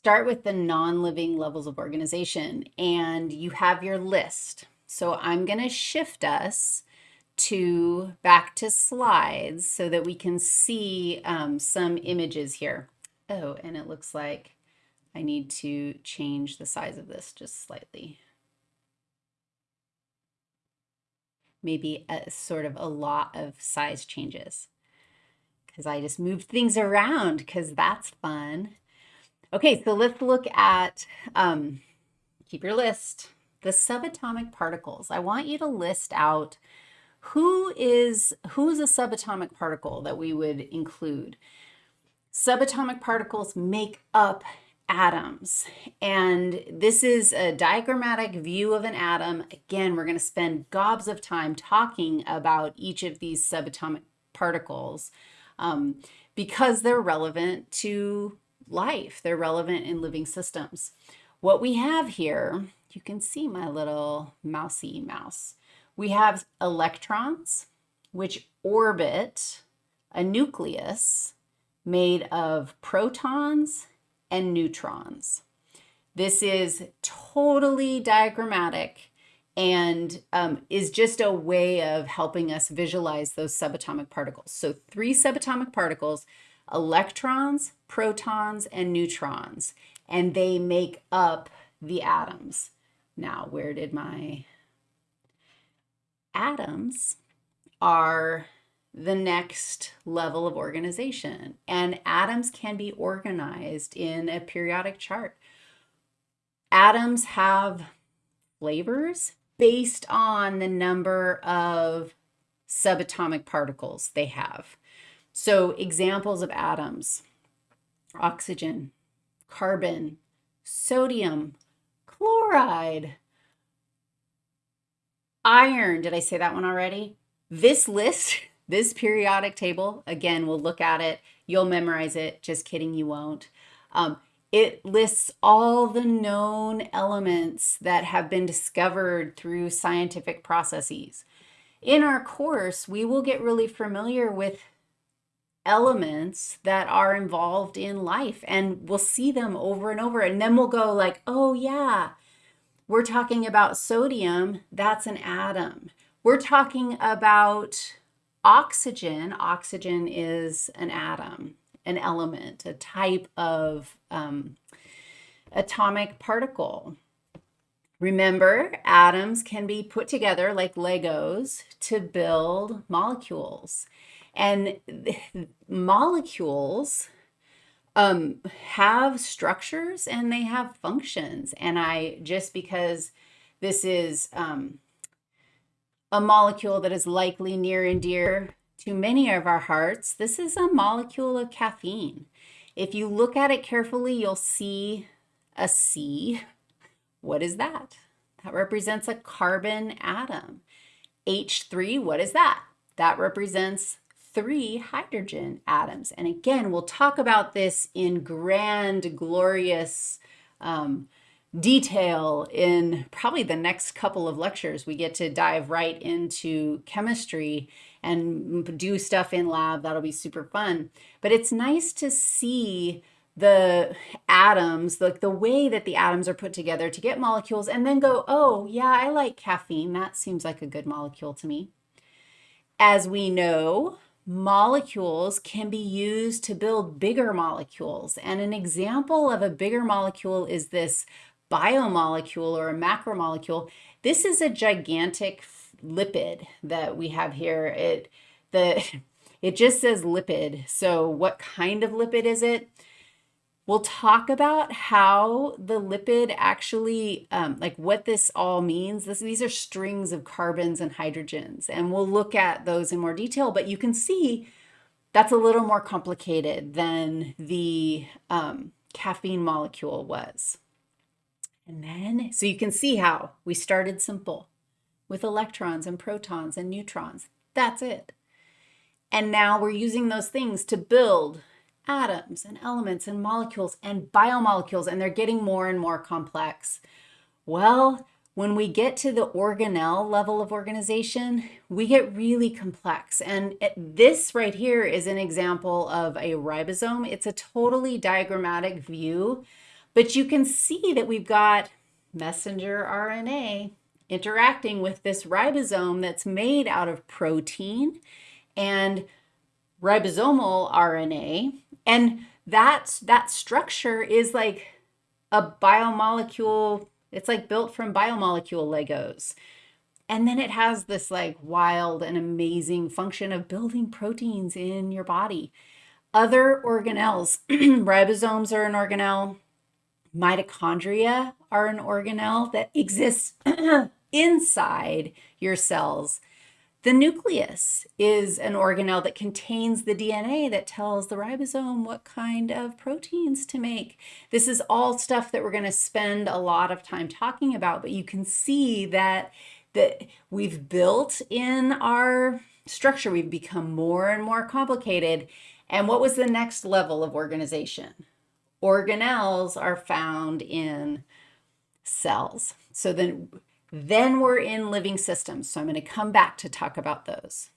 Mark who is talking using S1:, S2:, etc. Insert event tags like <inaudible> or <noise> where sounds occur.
S1: start with the non-living levels of organization and you have your list. So I'm going to shift us to back to slides so that we can see um, some images here. Oh, and it looks like I need to change the size of this just slightly. Maybe a sort of a lot of size changes because I just moved things around because that's fun. Okay, so let's look at, um, keep your list, the subatomic particles. I want you to list out who is, who's a subatomic particle that we would include. Subatomic particles make up atoms. And this is a diagrammatic view of an atom. Again, we're going to spend gobs of time talking about each of these subatomic particles um, because they're relevant to life. They're relevant in living systems. What we have here, you can see my little mousy mouse. We have electrons, which orbit a nucleus made of protons and neutrons. This is totally diagrammatic and um, is just a way of helping us visualize those subatomic particles. So three subatomic particles, electrons, protons, and neutrons, and they make up the atoms. Now, where did my atoms are the next level of organization. And atoms can be organized in a periodic chart. Atoms have flavors based on the number of subatomic particles they have. So examples of atoms, oxygen, carbon, sodium, chloride, iron. Did I say that one already? This list, <laughs> this periodic table, again, we'll look at it. You'll memorize it. Just kidding, you won't. Um, it lists all the known elements that have been discovered through scientific processes. In our course, we will get really familiar with elements that are involved in life and we'll see them over and over and then we'll go like, oh yeah, we're talking about sodium, that's an atom. We're talking about oxygen. Oxygen is an atom, an element, a type of um, atomic particle. Remember, atoms can be put together like Legos to build molecules. And molecules um, have structures and they have functions. And I, just because this is um, a molecule that is likely near and dear to many of our hearts, this is a molecule of caffeine. If you look at it carefully, you'll see a C. What is that? That represents a carbon atom. H3, what is that? That represents three hydrogen atoms. And again, we'll talk about this in grand, glorious um, detail in probably the next couple of lectures. We get to dive right into chemistry and do stuff in lab. That'll be super fun. But it's nice to see the atoms, like the way that the atoms are put together to get molecules and then go, oh, yeah, I like caffeine. That seems like a good molecule to me. As we know, molecules can be used to build bigger molecules. And an example of a bigger molecule is this biomolecule or a macromolecule. This is a gigantic lipid that we have here. It, the, <laughs> it just says lipid. So what kind of lipid is it? We'll talk about how the lipid actually, um, like what this all means. This, these are strings of carbons and hydrogens, and we'll look at those in more detail, but you can see that's a little more complicated than the um, caffeine molecule was. And then, so you can see how we started simple with electrons and protons and neutrons. That's it. And now we're using those things to build atoms and elements and molecules and biomolecules, and they're getting more and more complex. Well, when we get to the organelle level of organization, we get really complex. And this right here is an example of a ribosome. It's a totally diagrammatic view, But you can see that we've got messenger RNA interacting with this ribosome that's made out of protein and ribosomal RNA. And that, that structure is like a biomolecule, it's like built from biomolecule Legos. And then it has this like wild and amazing function of building proteins in your body. Other organelles, <clears throat> ribosomes are an organelle, mitochondria are an organelle that exists <clears throat> inside your cells. The nucleus is an organelle that contains the DNA that tells the ribosome what kind of proteins to make. This is all stuff that we're going to spend a lot of time talking about, but you can see that that we've built in our structure. We've become more and more complicated. And what was the next level of organization? Organelles are found in cells. So then then we're in living systems. So I'm going to come back to talk about those.